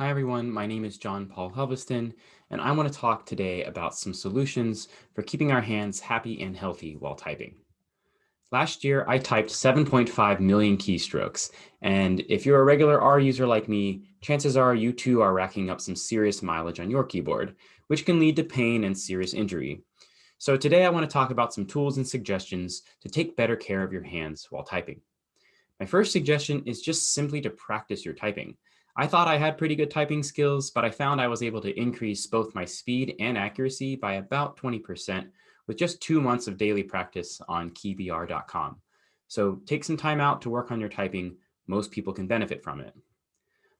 Hi, everyone. My name is John Paul Helveston, and I want to talk today about some solutions for keeping our hands happy and healthy while typing. Last year, I typed 7.5 million keystrokes, and if you're a regular R user like me, chances are you too are racking up some serious mileage on your keyboard, which can lead to pain and serious injury. So today I want to talk about some tools and suggestions to take better care of your hands while typing. My first suggestion is just simply to practice your typing. I thought I had pretty good typing skills, but I found I was able to increase both my speed and accuracy by about 20% with just two months of daily practice on keybr.com. So take some time out to work on your typing. Most people can benefit from it.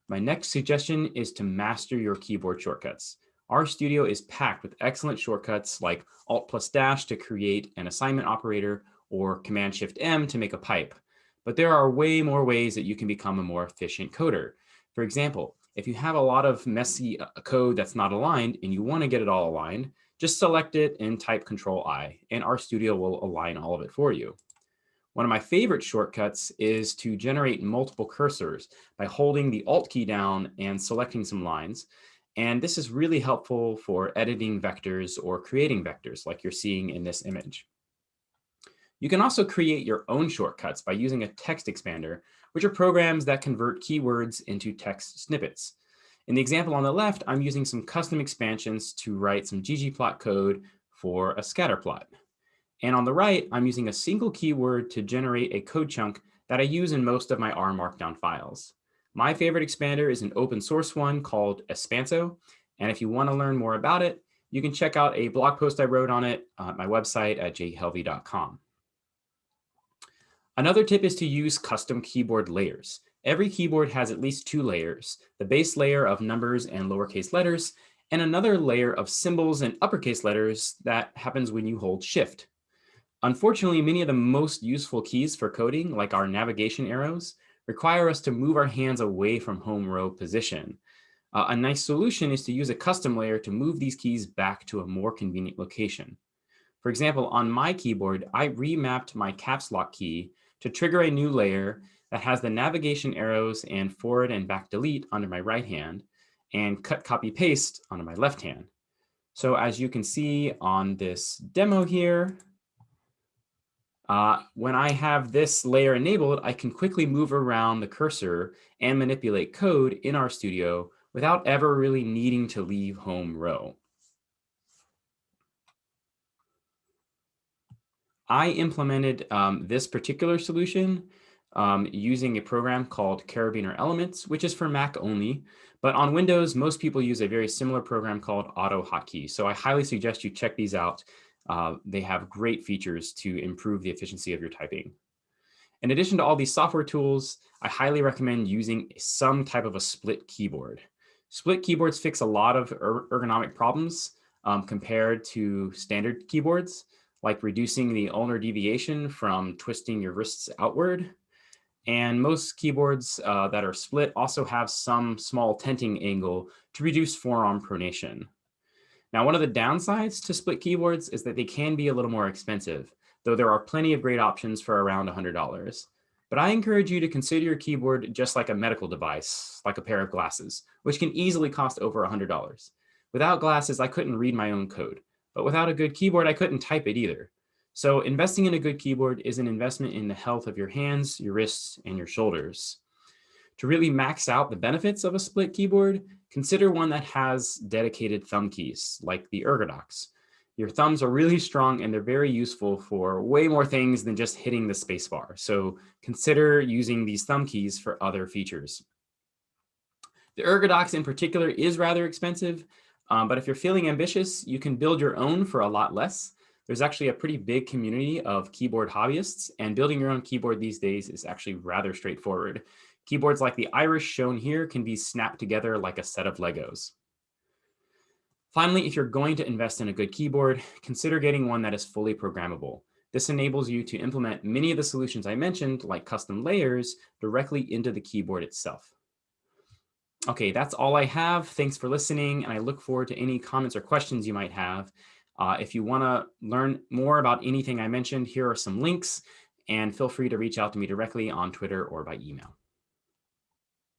My next suggestion is to master your keyboard shortcuts. RStudio is packed with excellent shortcuts like Alt plus dash to create an assignment operator or Command Shift M to make a pipe. But there are way more ways that you can become a more efficient coder. For example, if you have a lot of messy uh, code that's not aligned and you want to get it all aligned, just select it and type Control I, and RStudio will align all of it for you. One of my favorite shortcuts is to generate multiple cursors by holding the Alt key down and selecting some lines. And this is really helpful for editing vectors or creating vectors like you're seeing in this image. You can also create your own shortcuts by using a text expander, which are programs that convert keywords into text snippets. In the example on the left, I'm using some custom expansions to write some ggplot code for a scatter plot. And on the right, I'm using a single keyword to generate a code chunk that I use in most of my R Markdown files. My favorite expander is an open source one called Espanso. And if you want to learn more about it, you can check out a blog post I wrote on it at my website at jhelvey.com. Another tip is to use custom keyboard layers. Every keyboard has at least two layers, the base layer of numbers and lowercase letters, and another layer of symbols and uppercase letters that happens when you hold shift. Unfortunately, many of the most useful keys for coding, like our navigation arrows, require us to move our hands away from home row position. Uh, a nice solution is to use a custom layer to move these keys back to a more convenient location. For example, on my keyboard, I remapped my caps lock key to trigger a new layer that has the navigation arrows and forward and back delete under my right hand and cut copy paste onto my left hand. So as you can see on this demo here, uh, when I have this layer enabled, I can quickly move around the cursor and manipulate code in RStudio without ever really needing to leave home row. I implemented um, this particular solution um, using a program called Karabiner Elements, which is for Mac only. But on Windows, most people use a very similar program called AutoHotkey. So I highly suggest you check these out. Uh, they have great features to improve the efficiency of your typing. In addition to all these software tools, I highly recommend using some type of a split keyboard. Split keyboards fix a lot of er ergonomic problems um, compared to standard keyboards like reducing the ulnar deviation from twisting your wrists outward. And most keyboards uh, that are split also have some small tenting angle to reduce forearm pronation. Now, one of the downsides to split keyboards is that they can be a little more expensive, though there are plenty of great options for around $100. But I encourage you to consider your keyboard just like a medical device, like a pair of glasses, which can easily cost over $100. Without glasses, I couldn't read my own code. But without a good keyboard, I couldn't type it either. So investing in a good keyboard is an investment in the health of your hands, your wrists, and your shoulders. To really max out the benefits of a split keyboard, consider one that has dedicated thumb keys, like the Ergodox. Your thumbs are really strong and they're very useful for way more things than just hitting the spacebar. So consider using these thumb keys for other features. The Ergodox in particular is rather expensive, um, but if you're feeling ambitious, you can build your own for a lot less. There's actually a pretty big community of keyboard hobbyists and building your own keyboard these days is actually rather straightforward. Keyboards like the Iris shown here can be snapped together like a set of Legos. Finally, if you're going to invest in a good keyboard, consider getting one that is fully programmable. This enables you to implement many of the solutions I mentioned, like custom layers, directly into the keyboard itself. Okay, that's all I have. Thanks for listening, and I look forward to any comments or questions you might have. Uh, if you want to learn more about anything I mentioned, here are some links, and feel free to reach out to me directly on Twitter or by email.